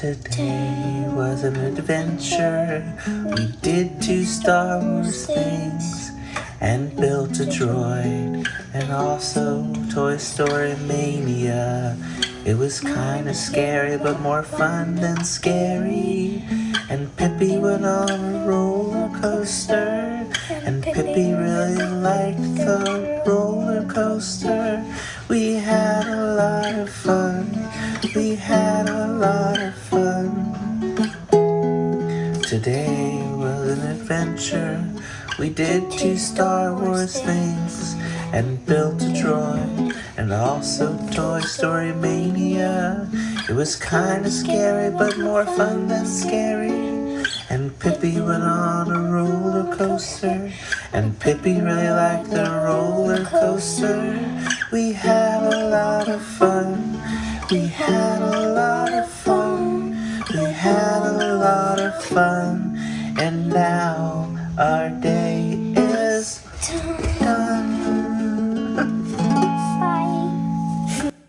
Today was an adventure. We did two Star Wars things and built a droid and also Toy Story Mania. It was kinda scary but more fun than scary. And Pippi went on a roller coaster and Pippi really liked the roller coaster. We had a lot of fun. We had a lot of fun. Today was an adventure. We did two Star Wars things and built a droid and also Toy Story Mania. It was kinda scary but more fun than scary. And Pippi went on a roller coaster and Pippi really liked the roller coaster. We had a lot of fun. We had a lot of fun. We had a lot of fun. And now our day